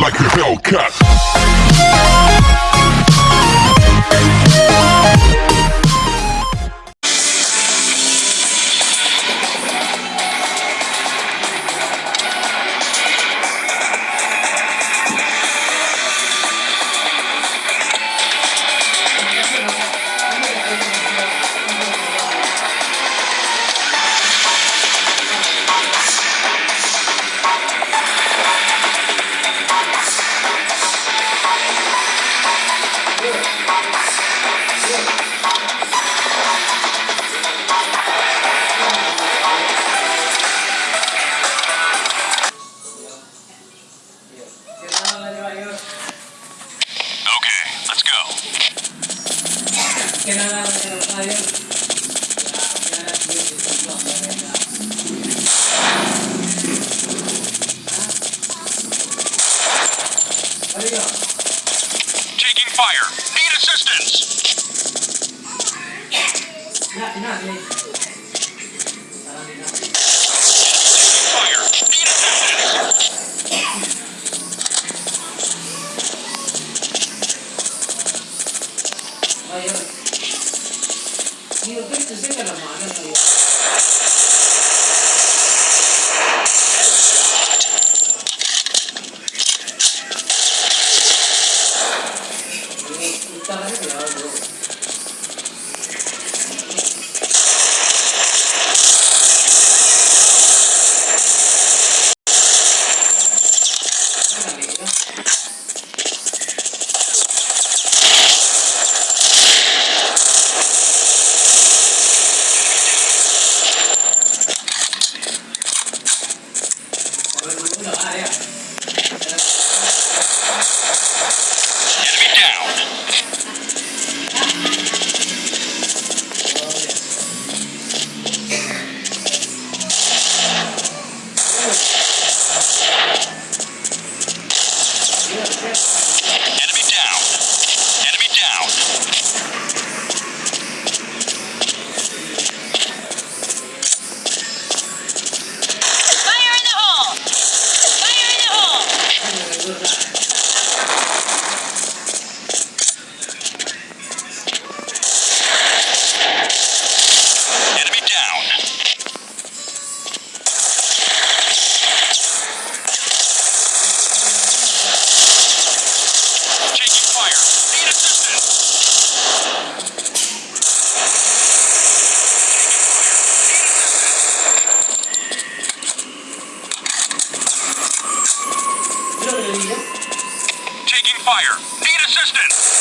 like a Hellcat. 哎呀，你有被子这个了吗？那。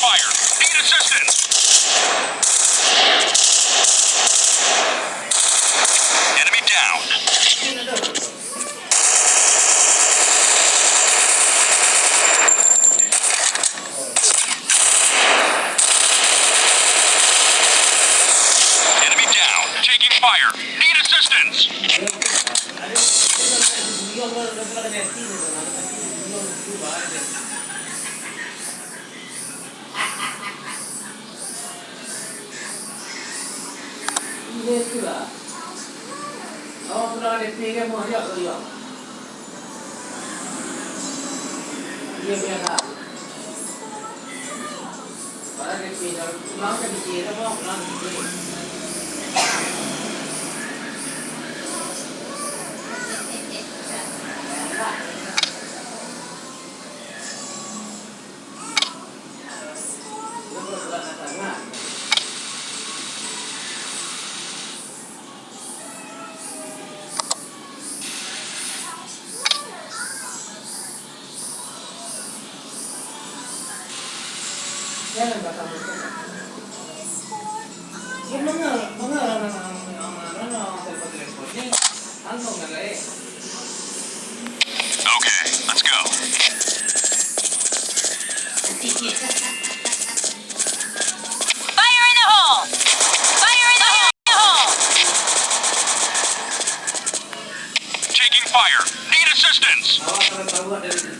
Fire. Need assistance. Enemy down. Enemy down. Taking fire. Need assistance. နေတဲ့မော်ရောက်လို့ရောရေမြတာဘာလဲပြေတော့မောင်ကပြေတော့မောင်ကပြေ Meron ba tapos na? Yung Fire in the hole! Fire in the hole! Taking fire. Need assistance!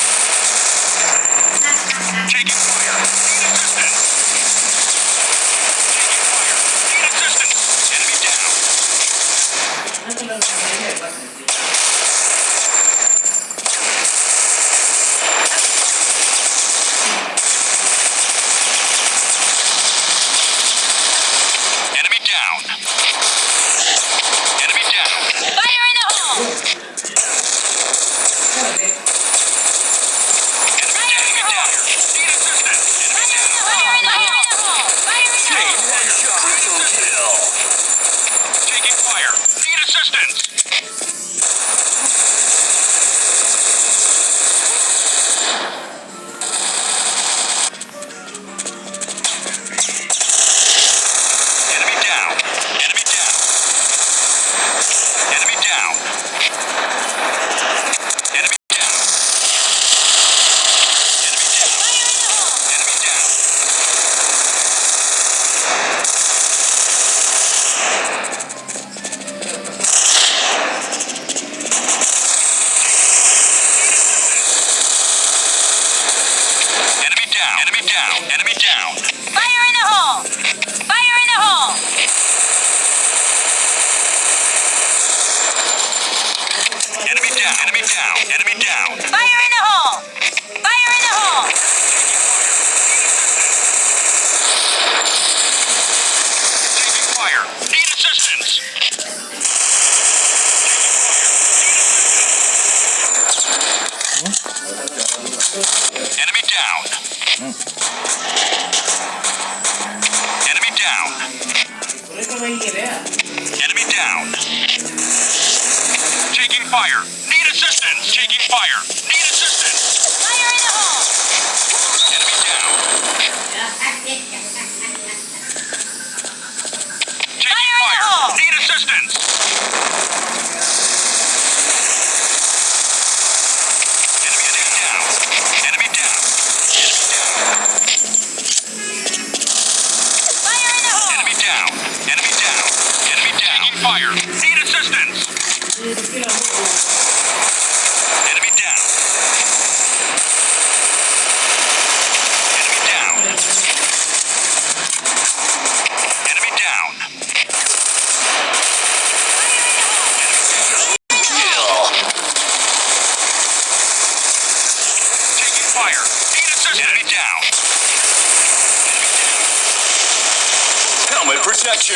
now.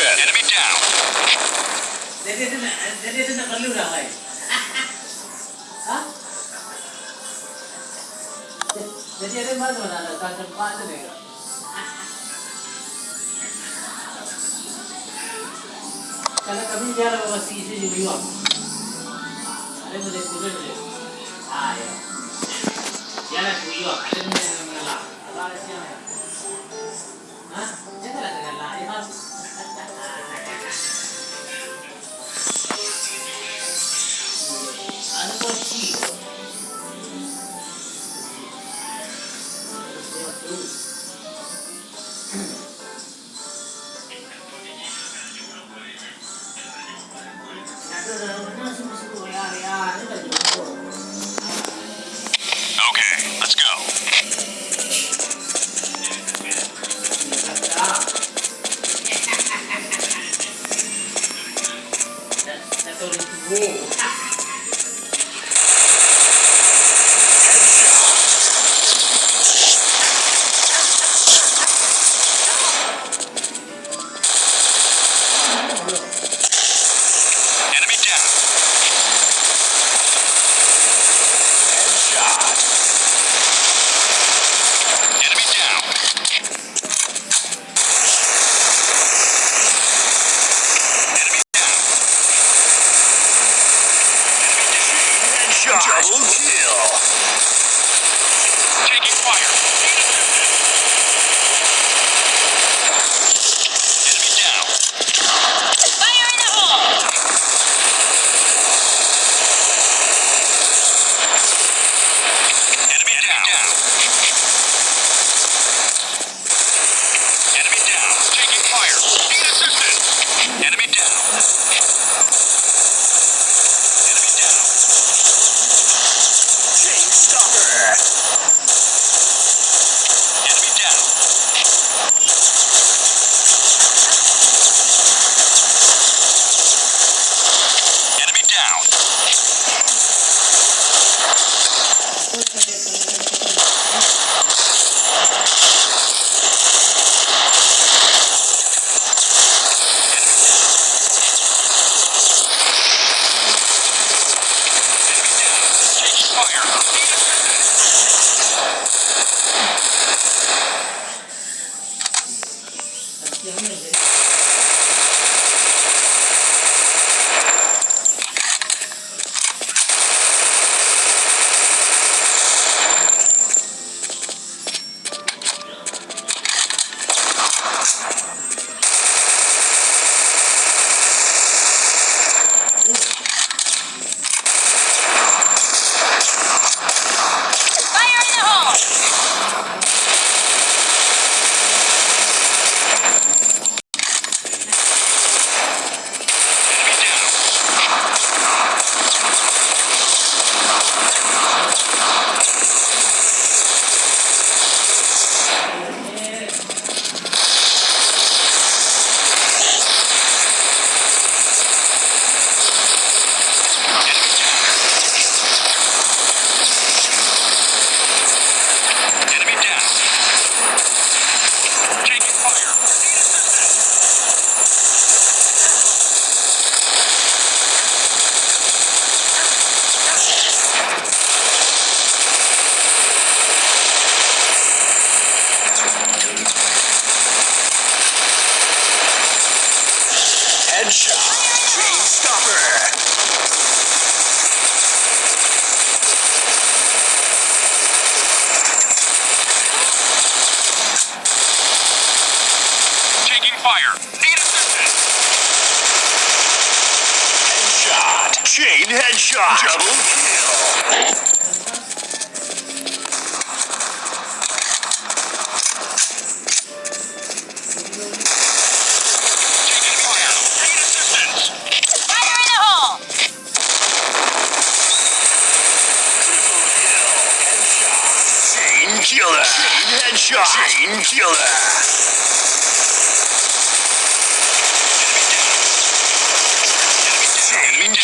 Good. Enemy down. That isn't a, that kami jalan bawa ada boleh turun. Ah ya, jalan ada ada?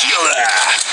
Dracula!